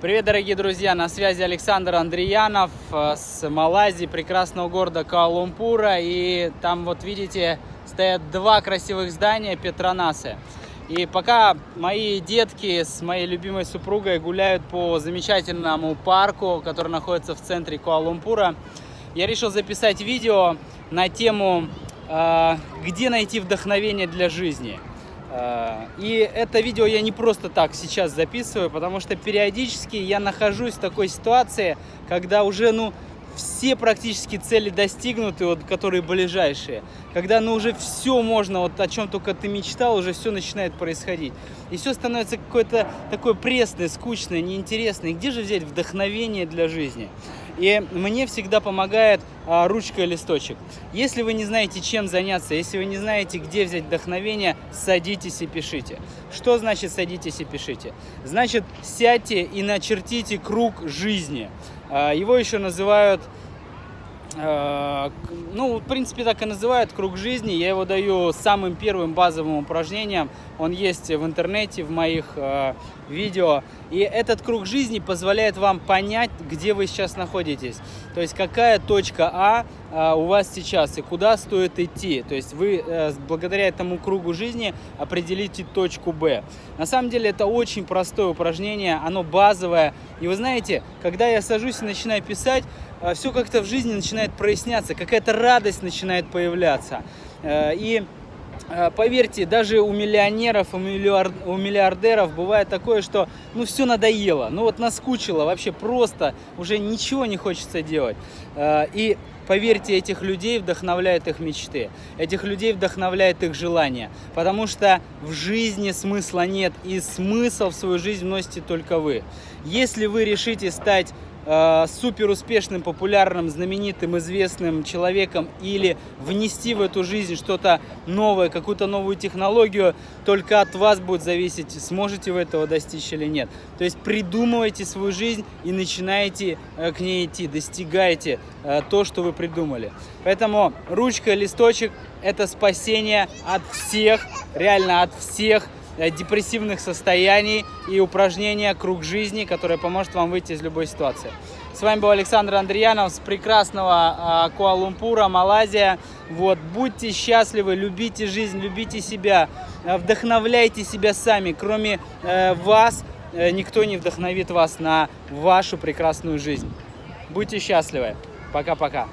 Привет, дорогие друзья! На связи Александр Андреянов э, с Малайзии, прекрасного города Каалумпура. И там вот видите, стоят два красивых здания Петронасы. И пока мои детки с моей любимой супругой гуляют по замечательному парку, который находится в центре Куала-Лумпура, я решил записать видео на тему э, «Где найти вдохновение для жизни?». Э, и это видео я не просто так сейчас записываю, потому что периодически я нахожусь в такой ситуации, когда уже, ну, все практически цели достигнуты, вот, которые ближайшие. Когда ну уже все можно, вот о чем только ты мечтал, уже все начинает происходить. И все становится какое-то такое пресное, скучное, неинтересное. где же взять вдохновение для жизни? И мне всегда помогает а, ручка и листочек. Если вы не знаете, чем заняться, если вы не знаете, где взять вдохновение, садитесь и пишите. Что значит садитесь и пишите? Значит, сядьте и начертите круг жизни. А, его еще называют а, ну, в принципе, так и называют круг жизни. Я его даю самым первым базовым упражнением. Он есть в интернете, в моих э, видео. И этот круг жизни позволяет вам понять, где вы сейчас находитесь. То есть, какая точка А у вас сейчас и куда стоит идти. То есть, вы э, благодаря этому кругу жизни определите точку Б. На самом деле, это очень простое упражнение, оно базовое. И вы знаете, когда я сажусь и начинаю писать, э, все как-то в жизни начинает проясняться, какая-то радость начинает появляться. Э, и поверьте, даже у миллионеров, у, миллиардеров бывает такое, что ну все надоело, ну вот наскучило, вообще просто уже ничего не хочется делать. Э, и поверьте, этих людей вдохновляют их мечты, этих людей вдохновляет их желание, потому что в жизни смысла нет, и смысл в свою жизнь вносите только вы. Если вы решите стать э, супер успешным, популярным, знаменитым, известным человеком или внести в эту жизнь что-то новое, какую-то новую технологию, только от вас будет зависеть, сможете вы этого достичь или нет. То есть придумывайте свою жизнь и начинайте э, к ней идти, достигайте э, то, что вы придумали. Поэтому ручка, листочек – это спасение от всех, реально от всех депрессивных состояний и упражнения «Круг жизни», которое поможет вам выйти из любой ситуации. С вами был Александр Андреянов с прекрасного э, Куала-Лумпура, Малайзия. Вот, будьте счастливы, любите жизнь, любите себя, э, вдохновляйте себя сами. Кроме э, вас, э, никто не вдохновит вас на вашу прекрасную жизнь. Будьте счастливы. Пока-пока.